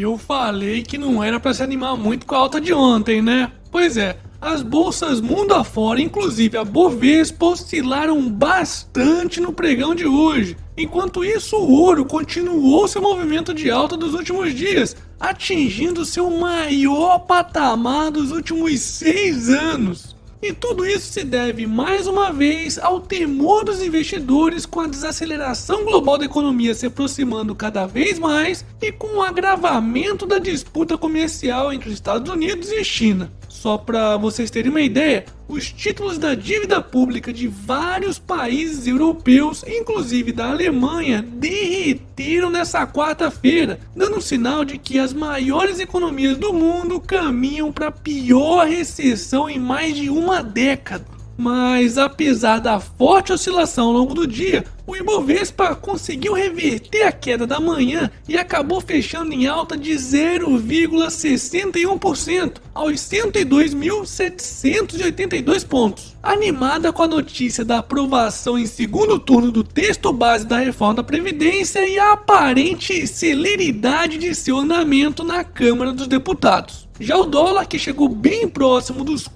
Eu falei que não era para se animar muito com a alta de ontem, né? Pois é, as bolsas mundo afora, inclusive a Bovespa, oscilaram bastante no pregão de hoje. Enquanto isso, o ouro continuou seu movimento de alta dos últimos dias, atingindo seu maior patamar dos últimos seis anos. E tudo isso se deve mais uma vez ao temor dos investidores com a desaceleração global da economia se aproximando cada vez mais e com o agravamento da disputa comercial entre os Estados Unidos e China. Só para vocês terem uma ideia, os títulos da dívida pública de vários países europeus, inclusive da Alemanha, derreteram nessa quarta-feira, dando um sinal de que as maiores economias do mundo caminham para a pior recessão em mais de uma década. Mas apesar da forte oscilação ao longo do dia, o Ibovespa conseguiu reverter a queda da manhã e acabou fechando em alta de 0,61% aos 102.782 pontos. Animada com a notícia da aprovação em segundo turno do texto base da reforma da Previdência e a aparente celeridade de seu andamento na Câmara dos Deputados. Já o dólar, que chegou bem próximo dos R$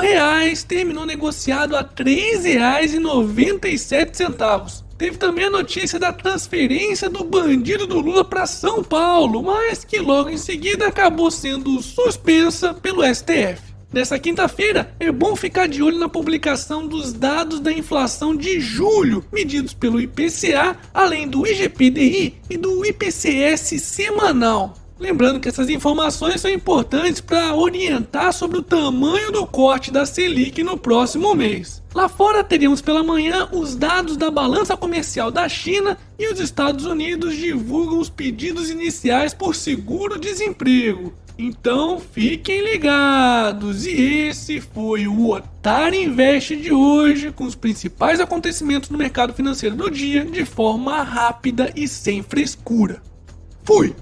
reais, terminou negociado a R$ 3,97. Teve também a notícia da transferência do bandido do Lula para São Paulo, mas que logo em seguida acabou sendo suspensa pelo STF. Nessa quinta-feira, é bom ficar de olho na publicação dos dados da inflação de julho, medidos pelo IPCA, além do IGPDI e do IPCS semanal. Lembrando que essas informações são importantes para orientar sobre o tamanho do corte da Selic no próximo mês. Lá fora teríamos pela manhã os dados da balança comercial da China e os Estados Unidos divulgam os pedidos iniciais por seguro-desemprego. Então fiquem ligados! E esse foi o Otário Invest de hoje, com os principais acontecimentos no mercado financeiro do dia de forma rápida e sem frescura. Fui!